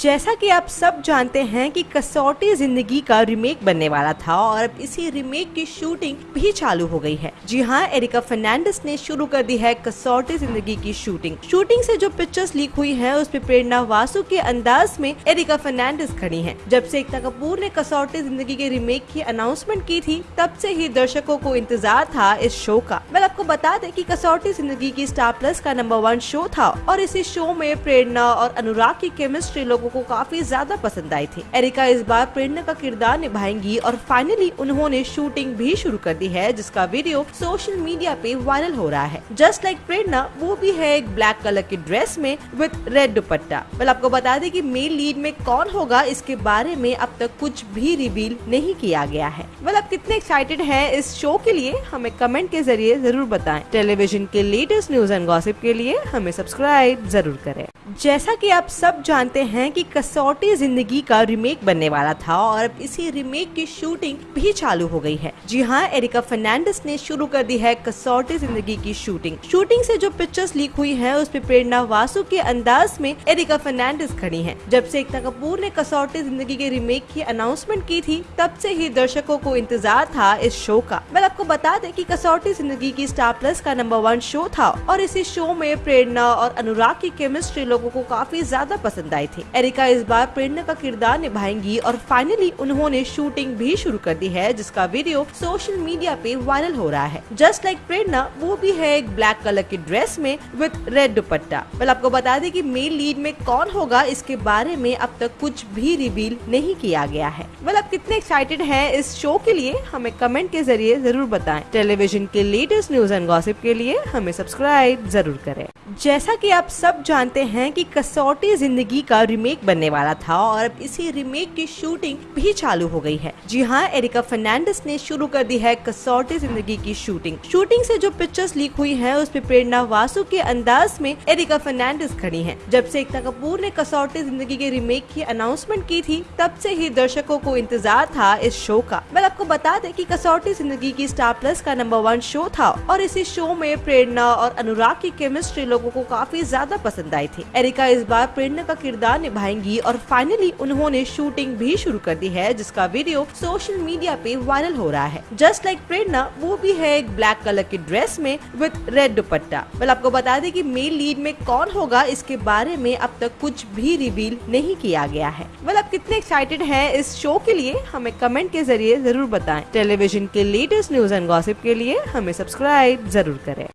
जैसा कि आप सब जानते हैं कि कसौटी ज़िंदगी का रिमेक बनने वाला था और अब इसी रिमेक की शूटिंग भी चालू हो गई है। जी हाँ एरिका फर्नांडिस ने शुरू कर दी है कसौटी ज़िंदगी की शूटिंग शूटिंग से जो पिक्चर्स लीक हुई हैं उसमें प्रेरणा वासु के अंदाज में एरिका फर्नांडिस खड़ी हैं। जब से एकता कपूर ने कसौटी ज़िंदगी के रिमेक की अनाउंसमेंट की थी, तब से ही दर्शकों को इंतज़ार था इस शो का। मैं आपको बता दें कि कसौटी ज़िंदगी की स्टार प्लस का नंबर वन शो था और इसी शो में प्रेरणा और अनुराग की केमिस्ट्री लोगों को काफ़ी ज़्यादा पसंद आई थी। एरिका इस बार प्रेरणा का किरदार निभाएँगी और फाइनली उन्होंने शूटिंग भी शुरू कर दी है, जिसका वीडियो सोशल मीडिया पे वायरल हो रहा है। जस्ट लाइक प्रेरणा, वो भी है एक ब्लैक कलर की ड्रेस में विद रेड दुपट्टा। वेल आपको बता दें की मेल लीड में कौन होगा, इसके बारे में अब तक कुछ भी रिवील नहीं किया गया है। वेल आप कितने एक्साइटेड है इस शो के लिए, हमें कमेंट के ज़रिए ज़रूर बताएँ। टेलीविज़न के लेटेस्ट न्यूज़ एंड गॉसिप के लिए हमें सब्सक्राइब ज़रूर करें। जैसा कि आप सब जानते हैं कि कसौटी ज़िंदगी का रिमेक बनने वाला था और अब इसी रिमेक की शूटिंग भी चालू हो गई है। जी हाँ एरिका फर्नांडिस ने शुरू कर दी है कसौटी ज़िंदगी की शूटिंग शूटिंग से जो पिक्चर्स लीक हुई है उसमें प्रेरणा वासु के अंदाज में एरिका फर्नांडिस खड़ी है। जब से एकता कपूर ने कसौटी ज़िंदगी के रिमेक की अनाउंसमेंट की थी, तब से ही दर्शकों को इंतज़ार था इस शो का। मैं आपको बता दें कि कसौटी ज़िंदगी की स्टार प्लस का नंबर वन शो था और इसी शो में प्रेरणा और अनुराग की केमिस्ट्री लोगों को काफ़ी ज़्यादा पसंद आई थी। एरिका इस बार प्रेरणा का किरदार निभाएँगी और फाइनली उन्होंने शूटिंग भी शुरू कर दी है, जिसका वीडियो सोशल मीडिया पे वायरल हो रहा है। जस्ट लाइक प्रेरणा वो भी है एक ब्लैक कलर की ड्रेस में विद रेड दुपट्टा। वेल आपको बता दें कि मेल लीड में कौन होगा, इसके बारे में अब तक कुछ भी रिवील नहीं किया गया है। वेल आप कितने एक्साइटेड है इस शो के लिए, हमें कमेंट के ज़रिए ज़रूर बताए। टेलीविज़न के लेटेस्ट न्यूज़ एंड गॉसिप के लिए हमें सब्सक्राइब ज़रूर करें। जैसा कि आप सब जानते हैं कि कसौटी ज़िंदगी का रिमेक बनने वाला था और अब इसी रिमेक की शूटिंग भी चालू हो गई है। जी हाँ एरिका फर्नांडिस ने शुरू कर दी है कसौटी ज़िंदगी की शूटिंग शूटिंग से जो पिक्चर्स लीक हुई है उसमें प्रेरणा वासु के अंदाज में एरिका फर्नांडिस खड़ी है। जब से एकता कपूर ने कसौटी ज़िंदगी के रिमेक की अनाउंसमेंट की थी, तब से ही दर्शकों को इंतज़ार था इस शो का। मैं आपको बता दें कि कसौटी ज़िंदगी की स्टार प्लस का नंबर वन शो था और इसी शो में प्रेरणा और अनुराग की केमिस्ट्री लोगों को काफ़ी ज़्यादा पसंद आई थी। एरिका इस बार प्रेरणा का किरदार निभाएँगी और फाइनली उन्होंने शूटिंग भी शुरू कर दी है, जिसका वीडियो सोशल मीडिया पे वायरल हो रहा है। जस्ट लाइक प्रेरणा, वो भी है एक ब्लैक कलर की ड्रेस में विद रेड दुपट्टा। वेल आपको बता दें कि मेल लीड में कौन होगा, इसके बारे में अब तक कुछ भी रिवील नहीं किया गया है। वेल आप कितने एक्साइटेड है इस शो के लिए, हमें कमेंट के ज़रिए ज़रूर बताए। टेलीविज़न के लेटेस्ट न्यूज़ एंड गॉसिप के लिए हमें सब्सक्राइब ज़रूर करें।